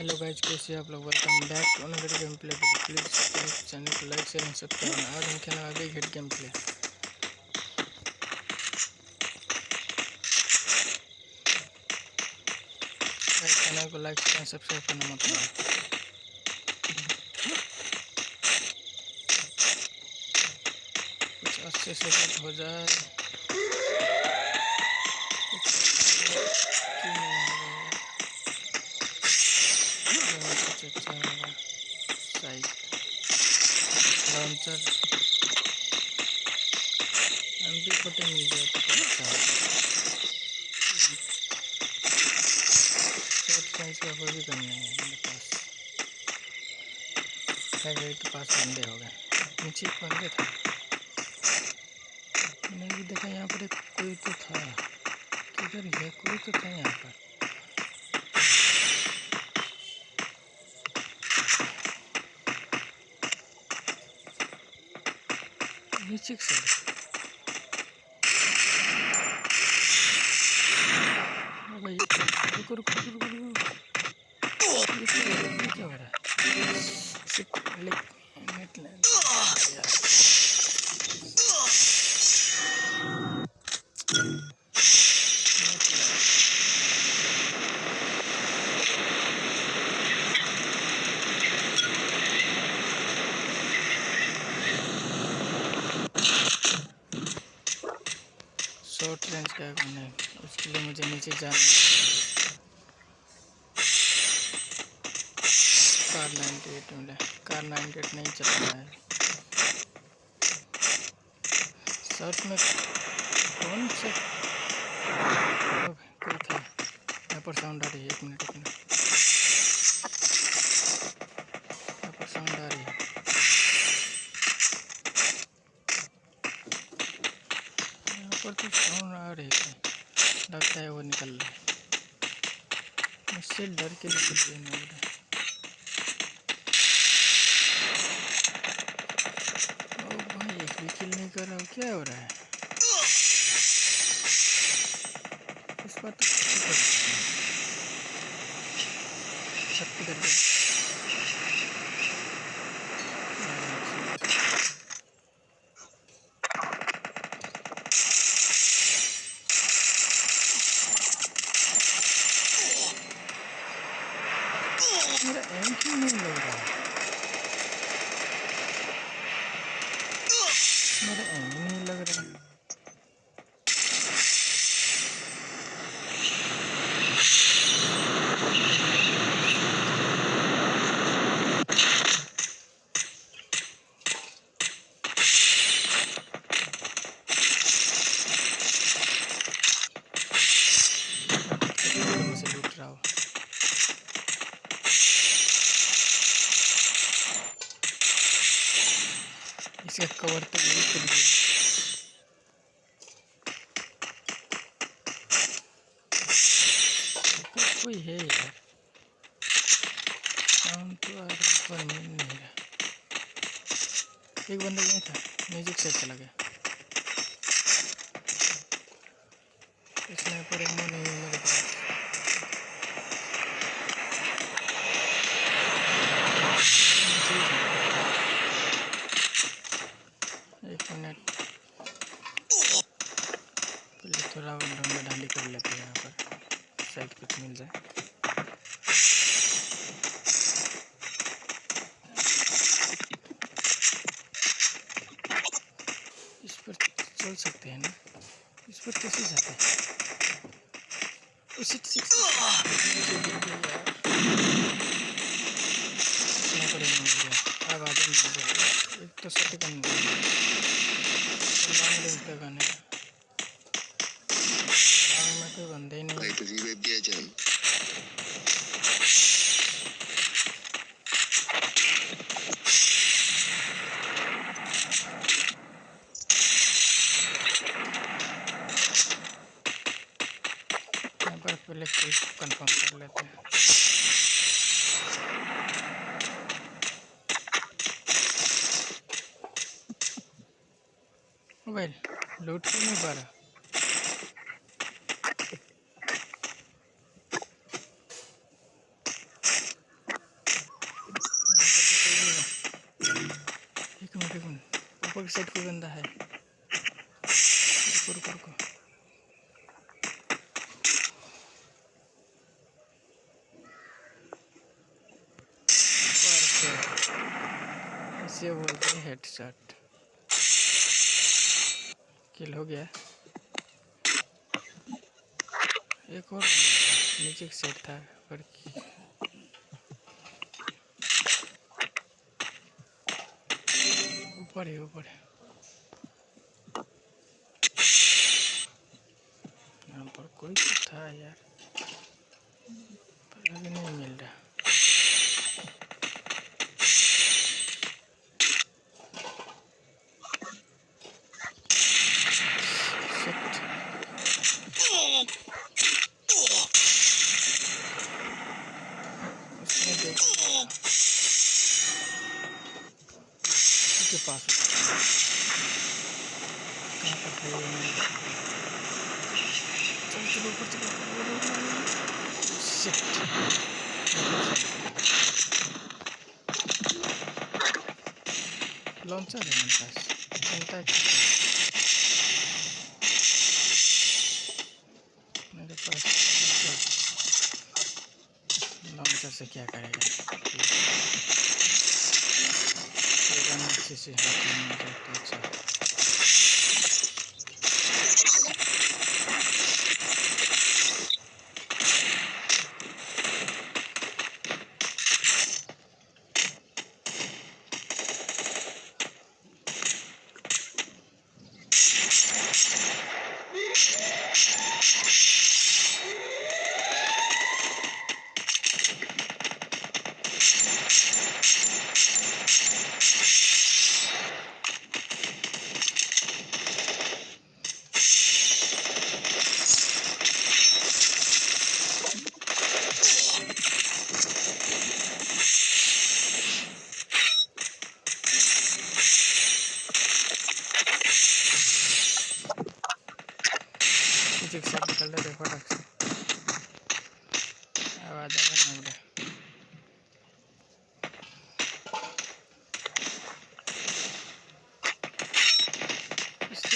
Hello guys कैसे आप लोग welcome back to another game play please channel को लाइक शेयर एंड सब्सक्राइब आज हम खेलने वाले हिट गेम प्ले चैनल को लाइक शेयर एंड सब्सक्राइब करना मत भूलना कुछ अच्छे से हो जाए। लॉन्चर एम पी मिल तो अच्छा कोई भी है मेरे पास खैर के पास हो गए नीचे एक था मैंने भी देखा यहाँ पर एक कोई तो था किधर है कोई तो था यहाँ पर हो है यार शॉर्ट रेंज का करना है उसके लिए मुझे नीचे जाना कार नाइन्टी एट मिला कार नाइन्टी एट नहीं चल रहा है। सर में कौन सा कोई था। यहाँ पर साउंड आ रही है एक मिनट एक मिनट। ऊपर तो साउंड आ रही है लगता है वो निकल रहा है। मुझसे डर के निकल रही नहीं रहा ओ भाई, एक भी किल नहीं कर रहा हूँ, क्या हो रहा है? इस बार तो छत मेरा एम क्यों नहीं लग रहा मेरा एम ही नहीं लग रहा से लूट रहा हूँ इसका कवर तो ये खुद गया कोई है यार। तो आ रहा पर मिल नहीं रहा। एक बंदा यहीं था, म्यूज़िक से चला गया। नहीं एक मिनट पहले थोड़ा ढूंढा ढांडी कर लेते हैं यहाँ शायद कुछ मिल जाए इस पर चल सकते हैं ना? इस पर कैसे जाते हैं? उसी एक तो सत्य कम का गाना में कोई बंदे ही नहीं। per viaggiare. यहाँ पर पहले कंफर्म कर लेते हैं। मोबाइल लूट क्यों नहीं पा रहा? साइड कोई बंदा है। रुको रुको बोलते हेडशॉट किल हो गया। एक और नीचे एक सेट था, पर ऊपर ही, ऊपर है यहाँ पर कोई तो था यार पर अभी नहीं मिल रहा के पास है चलो चलो ऊपर चलो लॉन्चर है मेरे पास चलता है मेरे पास लॉन्चर से क्या करेगा अच्छे से हाथ में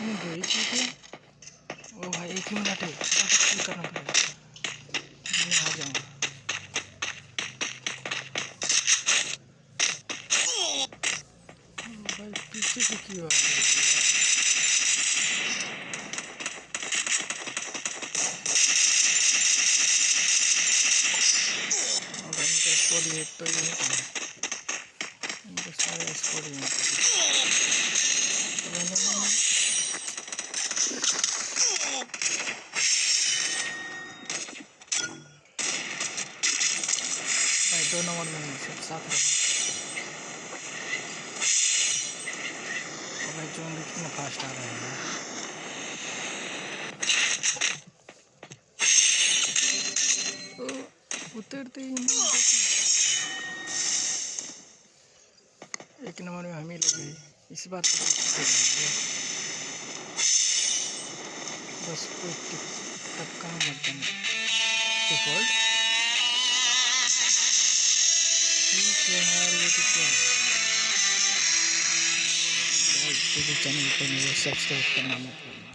दो ही चीज़ है ओ भाई एक ही मिनट है करना पड़ेगा मैं आ जाऊँगा भाई पीछे से क्यों आ रही है ये तो ये इनके सारे स्कोर ही भाई दो नंबर में सब साथ रहो भाई जो कितना फास्ट आ रहा है उतरते ही एक नंबर में हम ही लोग इस बात को टपका है। चैनल मेरे सब्सक्राइब करना मत भूलना।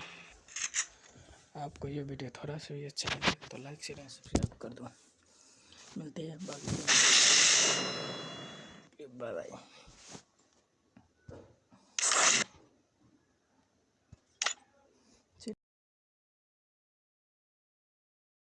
आपको ये वीडियो थोड़ा सा भी अच्छा लगे तो लाइक शेयर एंड सब्सक्राइब कर दो। मिलते हैं बाकी बाय बाय